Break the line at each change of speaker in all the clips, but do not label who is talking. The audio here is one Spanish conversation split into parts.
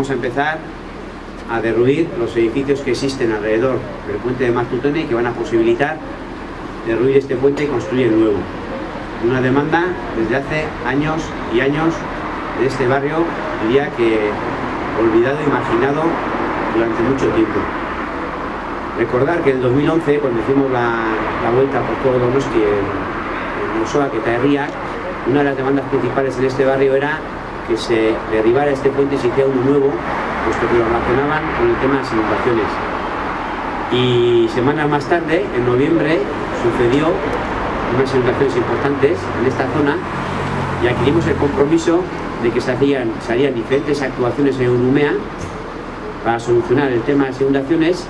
Vamos a empezar a derruir los edificios que existen alrededor del puente de Martutene que van a posibilitar derruir este puente y construir el nuevo. Una demanda desde hace años y años de este barrio, diría que olvidado y marginado durante mucho tiempo. Recordar que en el 2011, cuando hicimos la, vuelta por todo Donosti en, en Osoa, que Herriak, una de las demandas principales en este barrio era que se derribara este puente y se hiciera uno nuevo, puesto que lo relacionaban con el tema de las inundaciones. Y semanas más tarde, en noviembre, sucedió unas inundaciones importantes en esta zona y adquirimos el compromiso de que se, harían diferentes actuaciones en Unumea para solucionar el tema de las inundaciones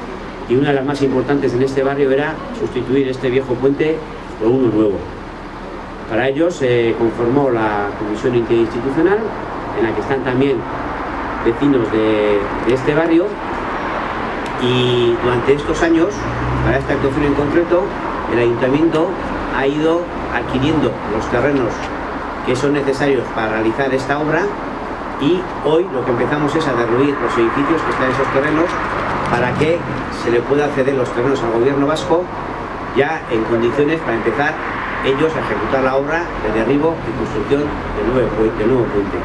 y una de las más importantes en este barrio era sustituir este viejo puente por uno nuevo. Para ello se conformó la Comisión Interinstitucional, en la que están también vecinos de, este barrio, y durante estos años, para esta actuación en concreto, el Ayuntamiento ha ido adquiriendo los terrenos que son necesarios para realizar esta obra y hoy lo que empezamos es a derruir los edificios que están en esos terrenos para que se le pueda ceder los terrenos al gobierno vasco ya en condiciones para empezar ellos a ejecutar la obra de derribo y construcción del nuevo puente. nuevo puente.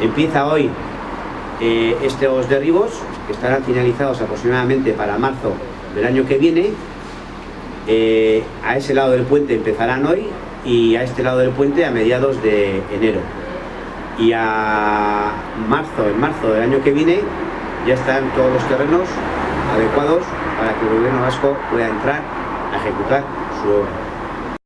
Empieza hoy eh, estos derribos que estarán finalizados aproximadamente para marzo del año que viene. Eh, a ese lado del puente empezarán hoy y a este lado del puente a mediados de enero. Y a marzo, en marzo del año que viene, ya están todos los terrenos adecuados para que el gobierno vasco pueda entrar a ejecutar su obra.